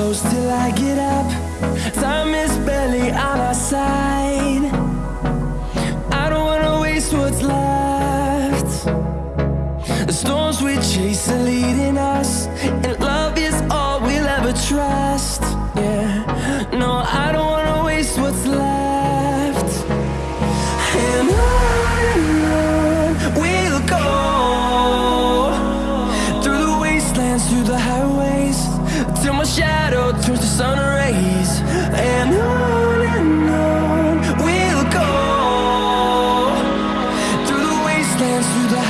close till I get up. Time is barely on our side. I don't wanna waste what's left. The storms we chase are leading us And love is all we'll ever trust. Yeah. turns to sun rays and on and on we'll go. Through the wastelands through the